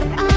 your eyes.